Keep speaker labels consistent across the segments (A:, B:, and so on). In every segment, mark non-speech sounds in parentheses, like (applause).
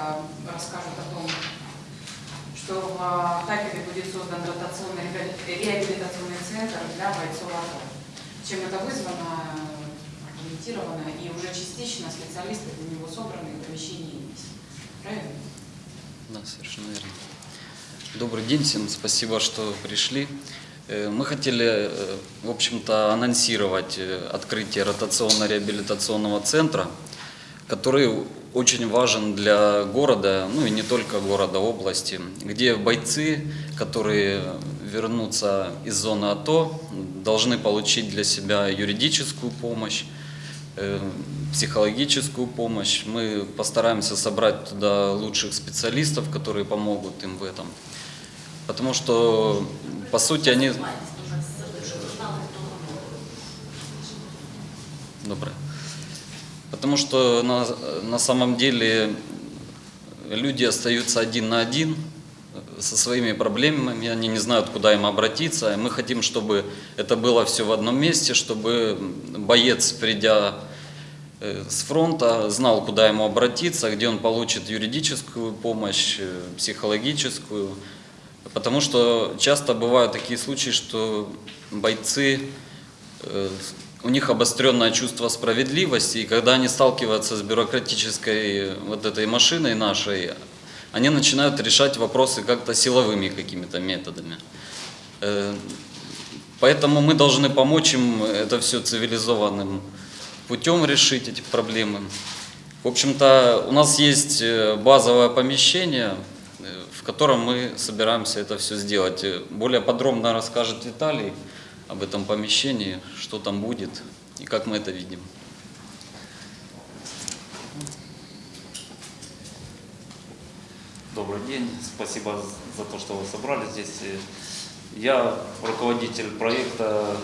A: э, расскажут о том, что в э, Харькове будет создан дотационный реабили- реабилитационный центр для бойцов АТО. Чем это вызвано, аргументировано, и уже частично специалисты для него собраны, и помещение есть. Правильно?
B: Да, совершенно верно. Добрый день всем, спасибо, что пришли. Э, Мы хотели, в общем-то, анонсировать открытие ротационно-реабилитационного центра, который очень важен для города, ну и не только города, области, где бойцы, которые вернутся из зоны АТО, должны получить для себя юридическую помощь, э, психологическую помощь. Мы постараемся собрать туда лучших специалистов, которые помогут им в этом. Потому что, по сути, они... Доброе. Потому что на, на самом деле люди остаются один на один со своими проблемами, они не знают, куда им обратиться. Мы хотим, чтобы это было все в одном месте, чтобы боец, придя э, с фронта, знал, куда ему обратиться, где он получит юридическую помощь, э, психологическую. Потому что часто бывают такие случаи, что бойцы, э, у них обостренное чувство справедливости, и когда они сталкиваются с бюрократической вот этой машиной нашей, они начинают решать вопросы как-то силовыми какими-то методами. Э, Поэтому мы должны помочь им это все цивилизованным путем решить эти проблемы. В общем-то, у нас есть э, базовое помещение, э, в котором мы собираемся это все сделать. Более подробно расскажет Виталий об этом помещении, что там будет и как мы это видим.
C: Добрый день, спасибо за то, что вы собрались здесь. Я руководитель проекта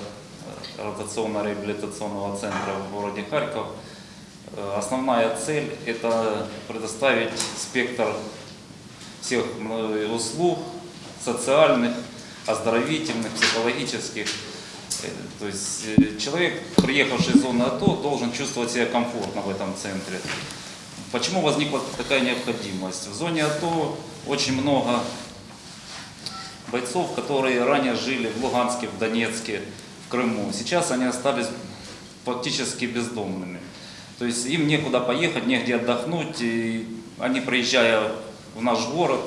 C: э, ротационно-реабилитационного центра в городе Харьков. Э, Основная цель – это предоставить спектр всех э, услуг социальных, оздоровительных, психологических. Э, То есть э, человек, приехавший из зоны АТО, должен чувствовать себя комфортно в этом центре. Почему возникла такая необходимость? В зоне АТО очень много бойцов, которые ранее жили в Луганске, в Донецке, в Крыму. Сейчас они остались фактически бездомными. То есть им некуда поехать, негде отдохнуть. И они, приезжая в наш город,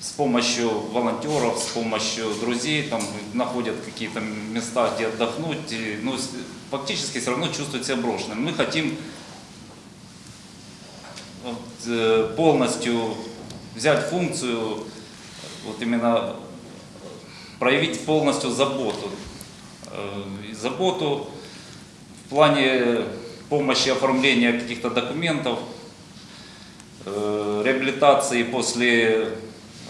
C: с помощью волонтеров, с помощью друзей, там находят какие-то места, где отдохнуть. И, ну, фактически все равно чувствуют себя брошенными. Мы хотим вот, э, полностью взять функцию, вот именно проявить полностью заботу. Э, и Заботу в плане помощи оформления каких-то документов, э, реабилитации после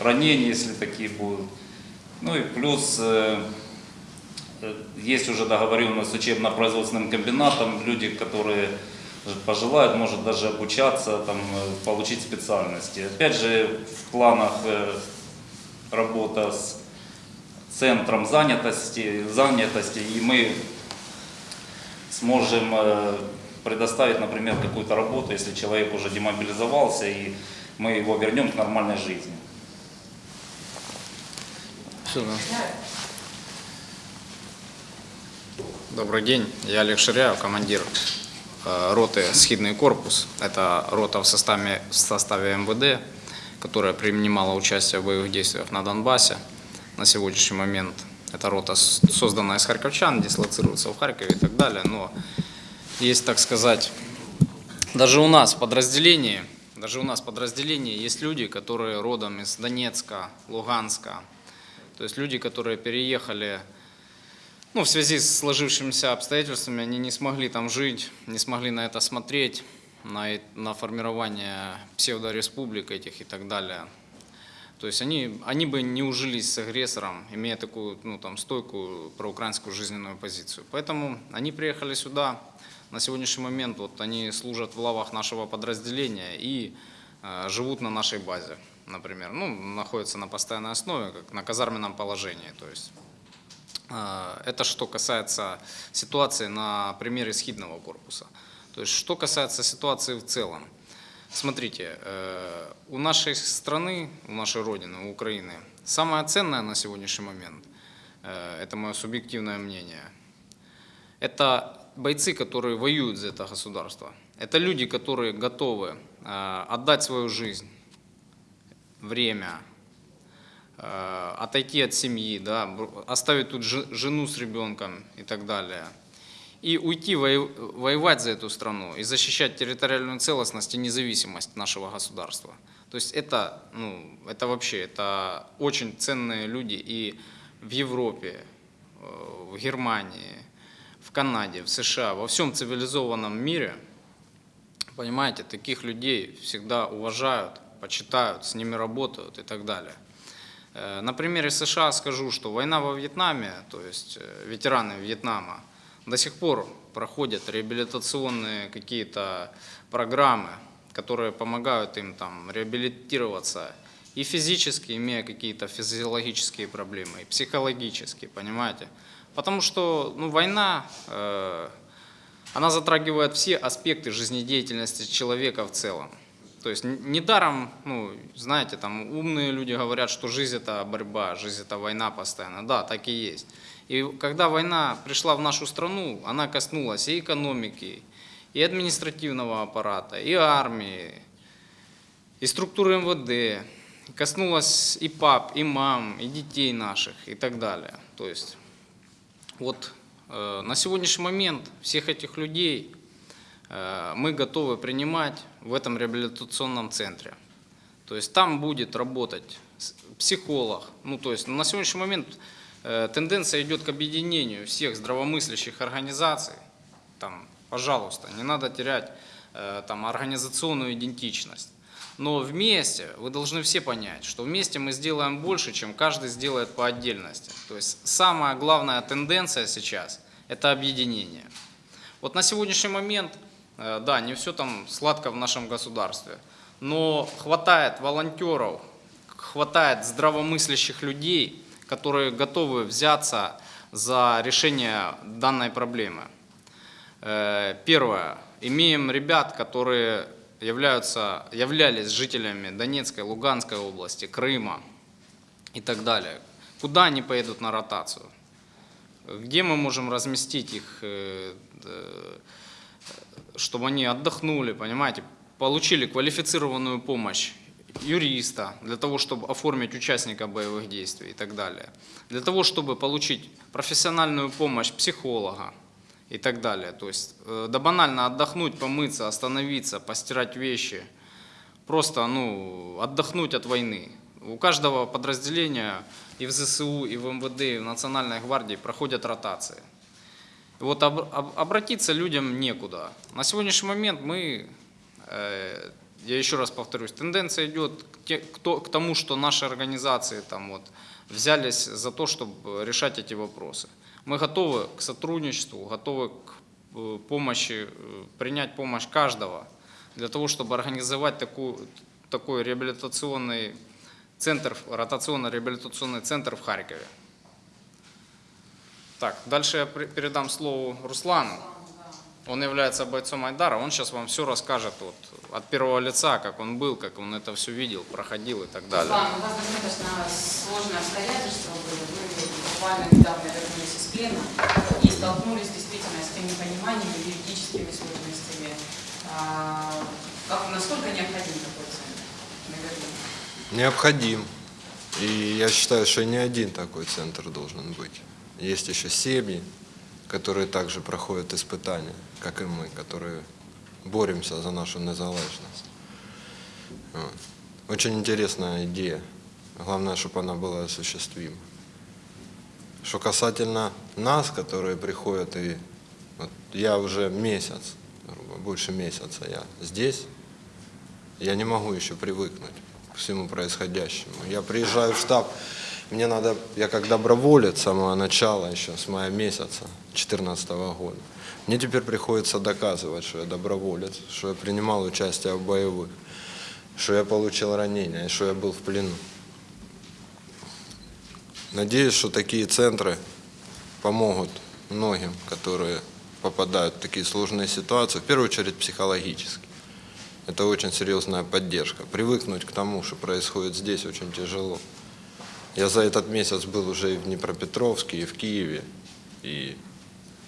C: ранений, если такие будут. Ну и плюс э, есть уже договоренность с учебно-производственным комбинатом, люди, которые пожелают, может даже обучаться, там, э, получить специальности. Опять же, в планах э, работа с центром занятости, занятости и мы сможем предоставить, например, какую-то работу, если человек уже демобилизовался, и мы его вернем к нормальной жизни.
D: Всё, да. Добрый день, я Олег Ширяев, командир э, роты «Схидный корпус». Это рота в составе, в составе МВД, которая принимала участие в боевых действиях на Донбассе. На сегодняшний момент эта рота создана из харьковчан, дислоцируется в Харькове и так далее. Но есть, так сказать, даже у нас в подразделении, даже у нас в подразделении есть люди, которые родом из Донецка, Луганска, то есть люди, которые переехали, ну, в связи с сложившимися обстоятельствами, они не смогли там жить, не смогли на это смотреть, на, на формирование псевдореспублик этих и так далее. То есть они, они бы не ужились с агрессором, имея такую ну, там, стойкую проукраинскую жизненную позицию. Поэтому они приехали сюда. На сегодняшний момент вот, они служат в лавах нашего подразделения и э, живут на нашей базе, например. Ну, находятся на постоянной основе, как на казарменном положении. То есть, э, это что касается ситуации на примере схидного корпуса. То есть, что касается ситуации в целом. Смотрите, э, у нашей страны, у нашей Родины, у Украины, самое ценное на сегодняшний момент, э, это мое субъективное мнение, это бойцы, которые воюют за это государство. Это люди, которые готовы отдать свою жизнь, время, э, отойти от семьи, да, оставить тут же- жену с ребенком и так далее. И уйти воевать за эту страну и защищать территориальную целостность и независимость нашего государства. То есть это, ну, это вообще, это очень ценные люди и в Европе, э, в Германии, в Канаде, в США, во всем цивилизованном мире, понимаете, таких людей всегда уважают, почитают, с ними работают и так далее. Э, На примере США скажу, что война во Вьетнаме, то есть э, ветераны Вьетнама, до сих пор проходят реабилитационные какие-то программы, которые помогают им там реабилитироваться и физически, имея какие-то физиологические проблемы, и психологически, понимаете? Потому что ну, война, э, она затрагивает все аспекты жизнедеятельности человека в целом. То есть недаром, ну, знаете, там умные люди говорят, что жизнь это борьба, жизнь это война постоянно. Да, так и есть. И когда война пришла в нашу страну, она коснулась и экономики, и административного аппарата, и армии, и структуры МВД, коснулась и пап, и мам, и детей наших, и так далее. То есть вот э, на сегодняшний момент всех этих людей мы готовы принимать в этом реабилитационном центре. То есть там будет работать психолог. Ну, то есть на сегодняшний момент э, тенденция идет к объединению всех здравомыслящих организаций. Там, пожалуйста, не надо терять э, там, организационную идентичность. Но вместе вы должны все понять, что вместе мы сделаем больше, чем каждый сделает по отдельности. То есть самая главная тенденция сейчас – это объединение. Вот на сегодняшний момент, э, да, не все там сладко в нашем государстве, но хватает волонтеров, хватает здравомыслящих людей, которые готовы взяться за решение данной проблемы. Э, Первое. Имеем ребят, которые являются, являлись жителями Донецкой, Луганской области, Крыма и так далее. Куда они поедут на ротацию? Где мы можем разместить их, э, э, чтобы они отдохнули, понимаете, получили квалифицированную помощь юриста для того, чтобы оформить участника боевых действий и так далее, для того, чтобы получить профессиональную помощь психолога и так далее. То есть, э, да банально отдохнуть, помыться, остановиться, постирать вещи, просто ну, отдохнуть от войны. У каждого подразделения и в ЗСУ, и в МВД, и в Национальной гвардии проходят ротации. Вот об- об- обратиться людям некуда. На сегодняшний момент мы, э, я еще раз повторюсь, тенденция идет к, те- к то- к тому, что наши организации там вот взялись за то, чтобы решать эти вопросы. Мы готовы к сотрудничеству, готовы к э, помощи, э, принять помощь каждого для того, чтобы организовать такую, такой реабилитационный центр, ротационно-реабилитационный центр в Харькове. Так, дальше я передам слово Руслану. Он является бойцом Айдара, он сейчас вам все расскажет вот, от первого лица, как он был, как он это все видел, проходил и так далее.
A: Руслан, у вас достаточно сложные обстоятельства были. Вы буквально недавно вернулись из плена и столкнулись действительно с тем непониманием и юридическими сложностями. А, Как, насколько необходим такой центр? Наверное.
E: Необходим. И я считаю, что не один такой центр должен быть. Есть еще семьи, которые также проходят испытания, как и мы, которые боремся за нашу незалежность. Вот. Очень интересная идея. Главное, чтобы она была осуществима. Что касательно нас, которые приходят, и вот я уже месяц, больше месяца я здесь, я не могу еще привыкнуть к всему происходящему. Я приезжаю в штаб, мне надо, я как доброволец с самого начала, еще с мая месяца 2014 года, мне теперь приходится доказывать, что я доброволец, что я принимал участие в боевых, что я получил ранения, и что я был в плену. Надеюсь, что такие центры помогут многим, которые попадают в такие сложные ситуации, в первую очередь психологически. Это очень серьезная поддержка. Привыкнуть к тому, что происходит здесь, очень тяжело. Я за этот месяц был уже и в Днепропетровске, и в Киеве, и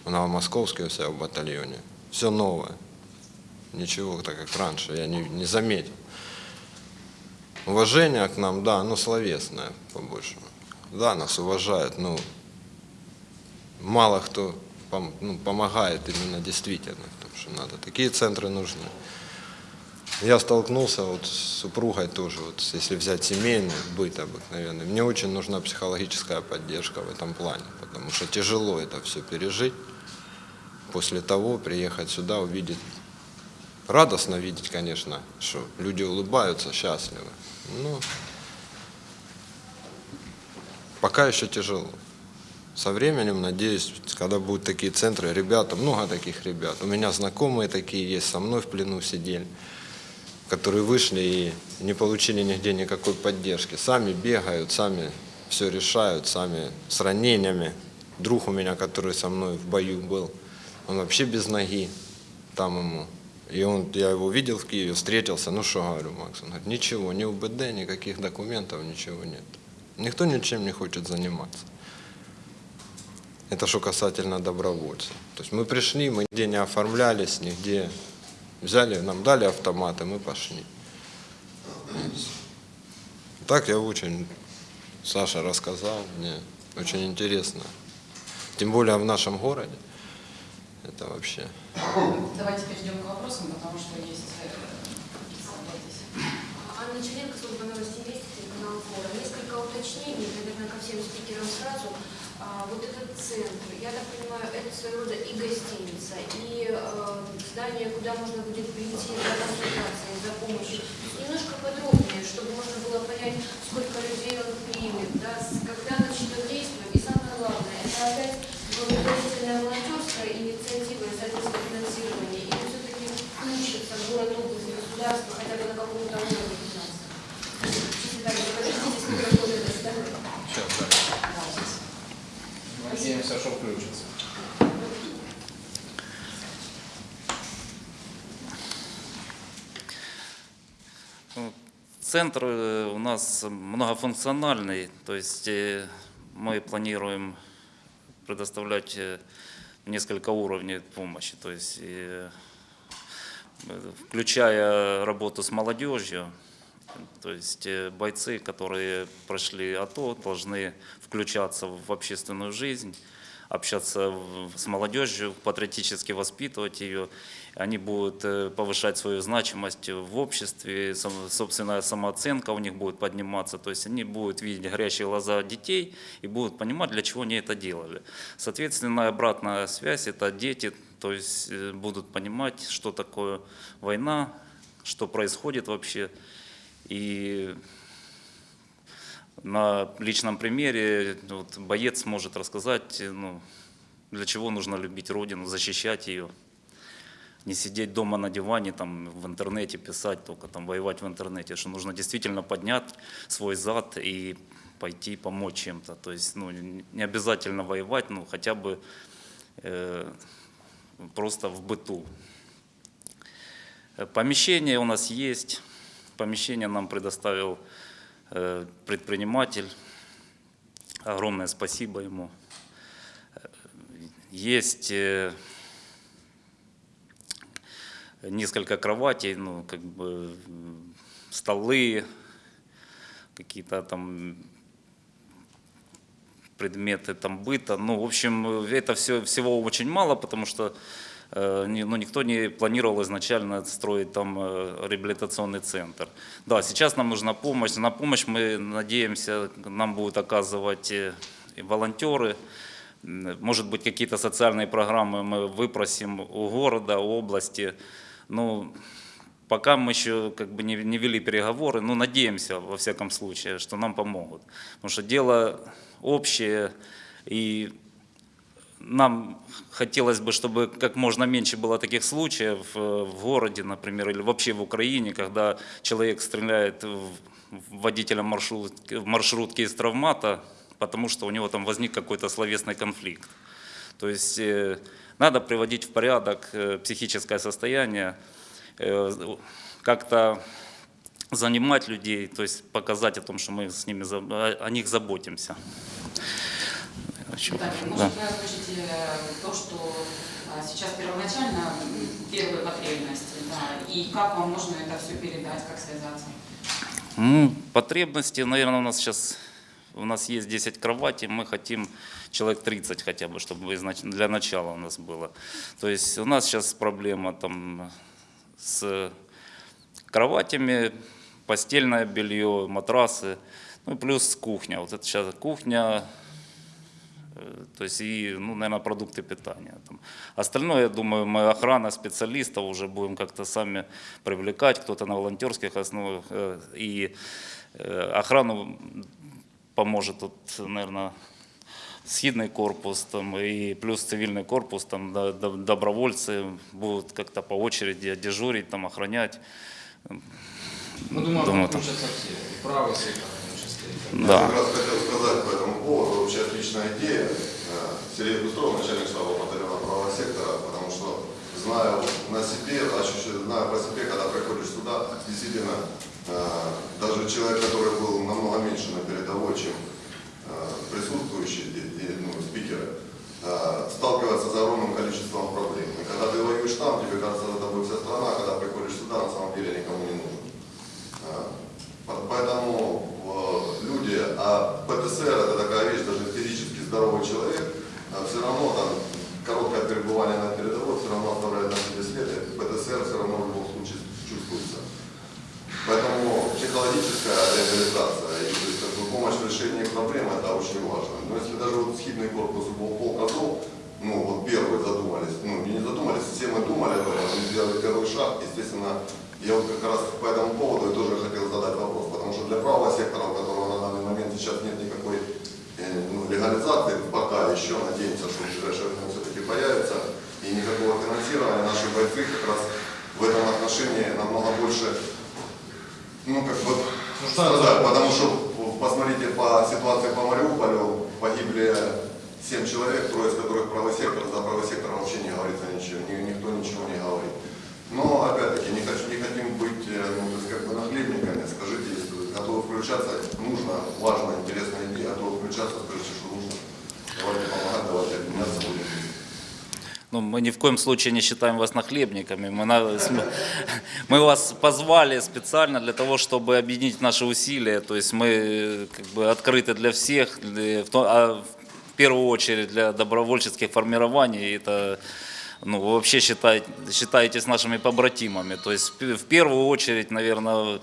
E: в Новомосковске себя в батальоне. Все новое. Ничего так, как раньше, я не, не заметил. Уважение к нам, да, оно словесное, по-большему. Да, нас уважают, но мало кто пом- ну, помогает именно действительно, потому что надо. Такие центры нужны. Я столкнулся вот с супругой тоже, вот если взять семейный быт обыкновенный, мне очень нужна психологическая поддержка в этом плане, потому что тяжело это все пережить. После того приехать сюда, увидеть, радостно видеть, конечно, что люди улыбаются, счастливы. Но пока еще тяжело. Со временем, надеюсь, когда будут такие центры, ребята, много таких ребят. У меня знакомые такие есть, со мной в плену сидели, которые вышли и не получили нигде никакой поддержки. Сами бегают, сами все решают, сами с ранениями. Друг у меня, который со мной в бою был, он вообще без ноги, там ему. И он, я его видел в Киеве, встретился, ну что говорю, Макс, он говорит, ничего, ни УБД, никаких документов, ничего нет. Никто ничем не хочет заниматься. Это что касательно добровольцев. То есть мы пришли, мы нигде не оформлялись, нигде взяли, нам дали автоматы, мы пошли. Так я очень, Саша рассказал, мне очень интересно. Тем более в нашем городе. Это вообще.
A: Давайте перейдем к вопросам, потому что есть... э.
F: Анна Черенко, служба новостей Вести, телеканал Фора. Несколько уточнений, наверное, ко всем спикерам сразу. А, вот этот центр, я так понимаю, это своего рода и гостиница, и э, здание, куда можно будет прийти за консультацией, за помощью. Немножко подробнее, чтобы можно было понять, сколько людей он примет, да, с- когда начнет действовать. И самое главное, это опять благотворительная волонтерская инициатива и, соответственно, финансирование. Или все-таки включится город, область, государство хотя бы на каком-то уровне финансов. Виталий, подождите, сколько работает это здание.
D: Сейчас, да. Надеемся, что включится.
C: Ну, Центр э, у нас многофункциональный, то есть э, мы планируем предоставлять э, несколько уровней помощи, то есть включая работу с молодежью, то есть бойцы, которые прошли АТО, должны включаться в общественную жизнь, общаться с молодежью, патриотически воспитывать ее. Они будут э, повышать свою значимость в обществе, собственная самооценка у них будет подниматься. То есть они будут видеть горящие глаза детей и будут понимать, для чего они это делали. Соответственно, обратная связь – это дети, то есть э, будут понимать, что такое война, что происходит вообще. И на личном примере вот, боец может рассказать, ну, для чего нужно любить Родину, защищать ее. Не сидеть дома на диване, там, в интернете писать, только там воевать в интернете, что нужно действительно поднять свой зад и пойти помочь чем-то. То есть ну, не обязательно воевать, ну хотя бы э, просто в быту. Помещение у нас есть. Помещение нам предоставил предприниматель. Огромное спасибо ему. Э, Есть э, несколько кроватей, ну, как бы столы, какие-то там предметы там быта. Ну, в общем, э, это все, всего очень мало, потому что э, ну, никто не планировал изначально строить там э, реабилитационный центр. Да, сейчас нам нужна помощь. На помощь мы надеемся, нам будут оказывать э, волонтеры. Может быть, какие-то социальные программы мы выпросим у города, у области. Ну, пока мы еще как бы не, не вели переговоры, но надеемся, во всяком случае, что нам помогут. Потому что дело общее, и нам хотелось бы, чтобы как можно меньше было таких случаев э, в городе, например, или вообще в Украине, когда человек стреляет в в водителя маршрутки, из травмата, потому что у него там возник какой-то словесный конфликт. То есть э, надо приводить в порядок э, психическое состояние. Как-то занимать людей, то есть показать о том, что мы с ними, о них заботимся.
A: Так,
C: да.
A: может, вы озвучите то, что а, сейчас первоначально первые потребности, да, и как вам можно это все передать, как связаться?
C: Ну, потребности, наверное, у нас сейчас, у нас есть 10 кроватей, мы хотим человек 30 хотя бы, чтобы для начала у нас было. То есть у нас сейчас проблема там с кроватями, постельное белье, матрасы, ну и плюс кухня. Вот это сейчас кухня, э, то есть и, ну, наверное, продукты питания. Там. Остальное, я думаю, мы охрана специалистов уже будем как-то сами привлекать, кто-то на волонтерских основах. э, И э, охрану поможет тут, наверное, східний корпус там, и плюс цивильный корпус, там, до- до- добровольцы будут как-то по очереди дежурить, там, охранять.
D: Мы думаем,
C: Думаю, там-
D: все, и в том числе. и
C: Да.
G: Я как раз хотел сказать поводу. Вообще отличная идея. Э, Сергей Бустров, начальник штаба батальона правого сектора, потому что знаю на себе, знаю по себе, когда приходишь сюда, действительно, э, даже человек, который был намного меньше на передовой, чем э, присутствующие ну, спикеры, сталкивается с огромным количеством проблем. И когда ты воюешь там, тебе кажется, за тобой вся страна, а когда приходишь сюда, на самом деле никому не нужен. По- Поэтому люди, а ПТСР это такая вещь, даже физически здоровый человек, все равно там короткое пребывание на передовой все равно оставляет на себе след, и ПТСР все равно в любом случае чувствуется. Поэтому психологическая реабилитация и то есть, как бы, помощь в решении проблем это очень важно. Но если даже вот схидный корпус был Азов, ну вот первые задумались, ну не задумались, все мы думали об этом, сделали первый шаг, естественно, я вот как раз по этому поводу и тоже хотел задать вопрос, потому что для правого сектора, у которого на данный момент сейчас нет никакой э, ну, легализации, пока еще надеемся, что в ближайшее время все-таки появится, и никакого финансирования наши бойцы как раз в этом отношении намного больше ну, как бы, страдают, потому что, посмотрите, по ситуации по Мариуполю погибли 7 человек, трое из которых правый сектор, за правый сектор вообще не говорится ничего, ни- никто ничего не говорит. Но, опять-таки, не, хочу, не хотим быть, э, ну, то есть, как бы нахлебниками, скажите, если готовы включаться, нужно, важно, интересная идея, готовы включаться, скажите, что нужно. Давайте помогать, давайте объединяться будем.
C: Ну, мы ни в коем случае не считаем вас нахлебниками. Мы, на- (laughs) мы- вас позвали специально для того, чтобы объединить наши усилия. То есть мы э, как бы открыты для всех, для- в, а в первую очередь для добровольческих формирований. Это ну, вы вообще считаете, считаетесь нашими побратимами. То есть в первую очередь, наверное,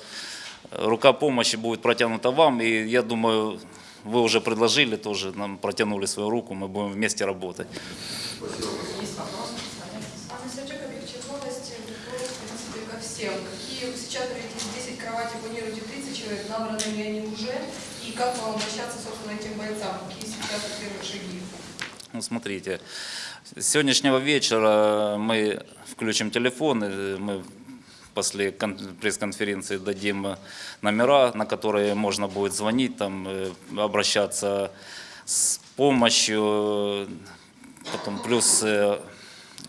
C: рука помощи будет протянута вам. И я думаю, вы уже предложили тоже, нам протянули свою руку, мы будем вместе работать.
A: Есть вопросы? Садитесь.
H: Анна Сержик, объектив новости, вопрос, в всем. Какие сейчас говорите, из 10 кроватей планируете 30 человек, набраны ли они уже? И как вам обращаться, собственно, этим бойцам? Какие сейчас первые шаги?
C: Ну, смотрите, с сегодняшнего вечера мы включим телефоны, мы после кон- пресс-конференции дадим номера, на которые можно будет звонить, там, э, обращаться с помощью, потом плюс э,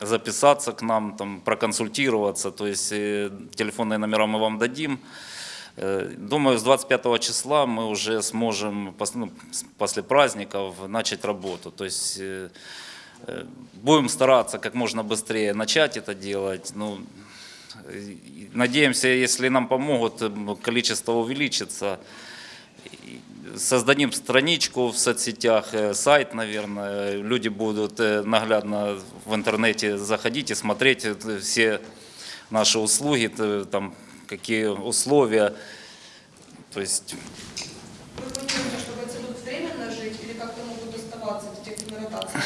C: записаться к нам, там, проконсультироваться, то есть э, телефонные номера мы вам дадим. Э, Думаю, с 25 числа мы уже сможем ну, после праздников начать работу. То есть э, будем стараться как можно быстрее начать это делать. Ну, надеемся, если нам помогут, количество увеличится. Создадим страничку в соцсетях, э, сайт, наверное. Люди будут э, наглядно в интернете заходить и смотреть э, все наши услуги, там, какие условия. То есть
H: Вы планируете, что бойцы будут временно жить или как-то могут оставаться, это тех на ротации,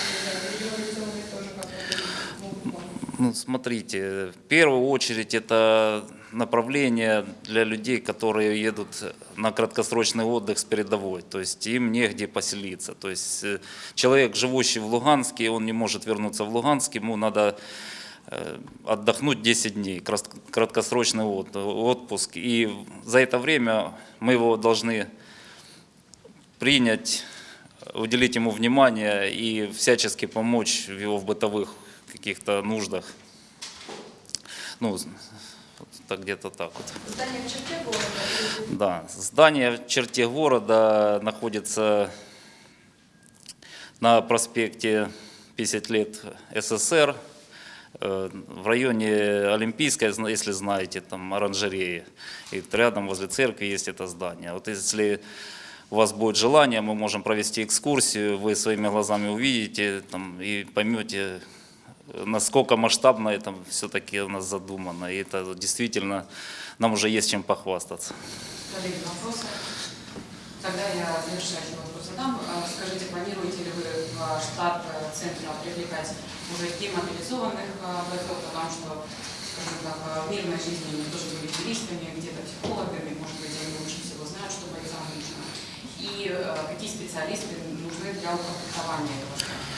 H: или мобилизованные тоже как-то могут вам?
C: Ну, смотрите, в первую очередь это направление для людей, которые едут на краткосрочный отдых с передовой, то есть им негде поселиться. То есть э, человек, живущий в Луганске, он не может вернуться в Луганск, ему надо э, отдохнуть 10 дней, краткосрочный от- отпуск. И за это время мы его должны принять, уделить ему внимание и всячески помочь его в бытовых каких-то нуждах. Ну, Так где-то так вот.
H: Здание в черте города?
C: Да, здание в черте города находится на проспекте 50 лет СССР, э, в районе Олимпийской, если знаете, там оранжереи. И рядом возле церкви есть это здание. Вот если у вас будет желание, мы можем провести экскурсию, вы своими глазами увидите там, и поймете, насколько масштабно это все-таки у нас задумано. И это действительно нам уже есть чем похвастаться.
A: Коллеги, вопросы? Тогда я завершающий вопрос задам. А, Скажите, планируете ли вы в штат э, центра привлекать уже демобилизованных э, бойцов, потому что, скажем так, э, в мирной жизни они тоже были юристами, где-то психологами, может быть, они лучше всего знают, что бойцам нужно. И какие специалисты нужны для укомплектования этого штата?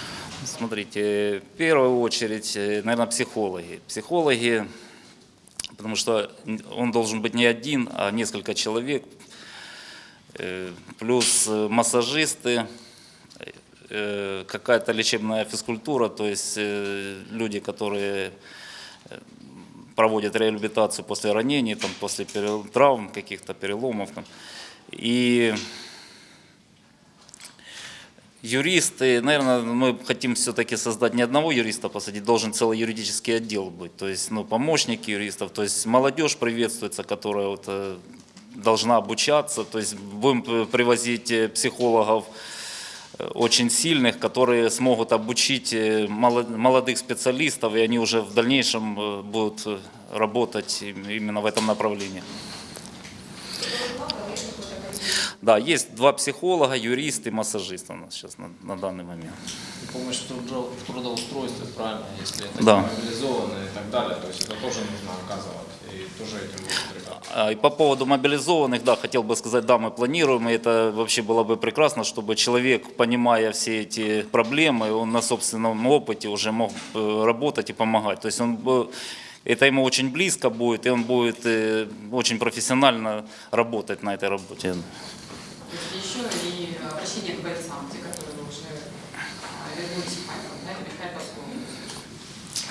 C: Смотрите, в первую очередь, наверное, психологи. Психологи, потому что он должен быть не один, а несколько человек, Э, плюс э, массажисты, э, какая-то лечебная физкультура, то есть э, люди, которые э, проводят реабилитацию после ранений, там, после травм, каких-то переломов. Там. И Юристы, наверное, мы хотим все-таки создать не одного юриста посадить, должен целый юридический отдел быть. То есть, ну, помощники юристов, то есть молодежь приветствуется, которая вот, э, должна обучаться. То есть будем привозить э, психологов э, очень сильных, которые смогут обучить молодых специалистов, и они уже в дальнейшем будут работать им- именно в этом направлении. Да, есть два психолога, юрист и массажист у нас сейчас на, на данный момент.
D: Помощь в трудо- в трудоустройстве, правильно, если это
C: Да.
D: мобилизованные и так далее, то есть это тоже нужно оказывать, и тоже этим.
C: А, И по поводу мобилизованных, да, хотел бы сказать, да, мы планируем, и это вообще было бы прекрасно, чтобы человек, понимая все эти проблемы, он на собственном опыте уже мог э, работать и помогать. То есть он это ему очень близко будет, и он будет э, очень профессионально работать на этой работе.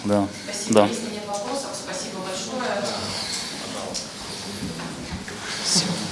A: Да. Спасибо. Да. Если нет
C: вопросов,
A: спасибо
C: большое.
A: Спасибо.